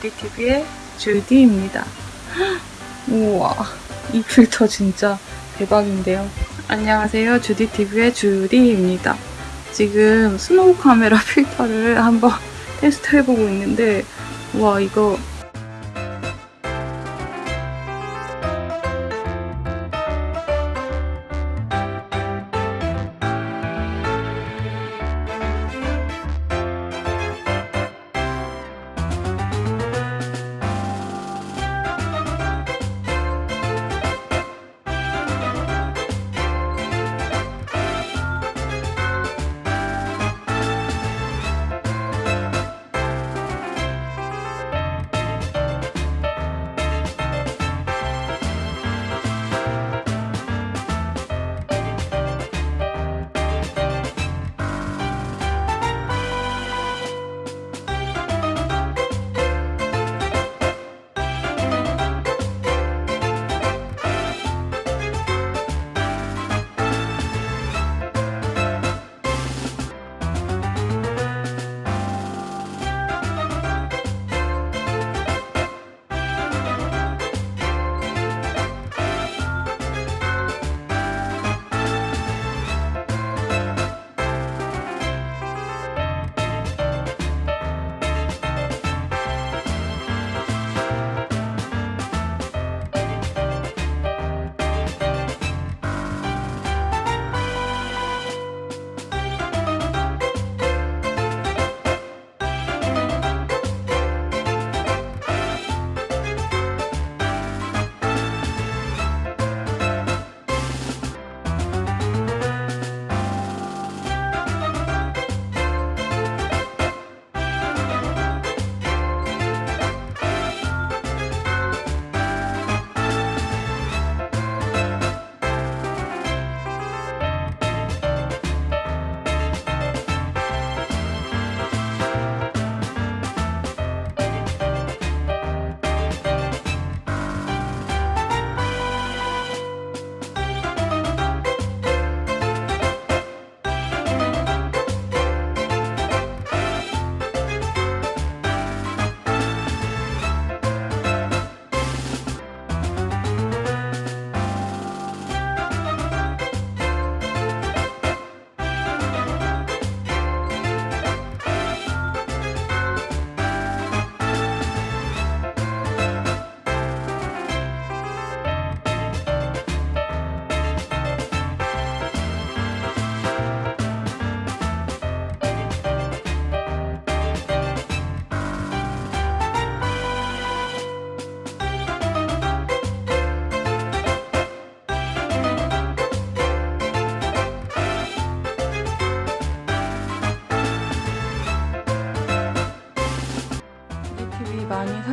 주디TV의 주디입니다. 우와, 이 필터 진짜 대박인데요. 안녕하세요. 주디TV의 주디입니다. 지금 스노우 카메라 필터를 한번 테스트해보고 있는데, 와, 이거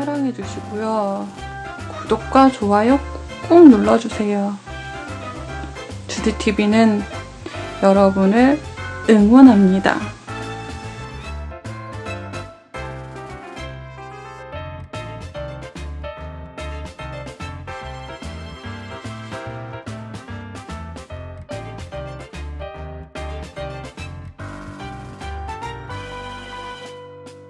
사랑해주시고요. 구독과 좋아요 꾹 눌러주세요. 주디TV는 여러분을 응원합니다.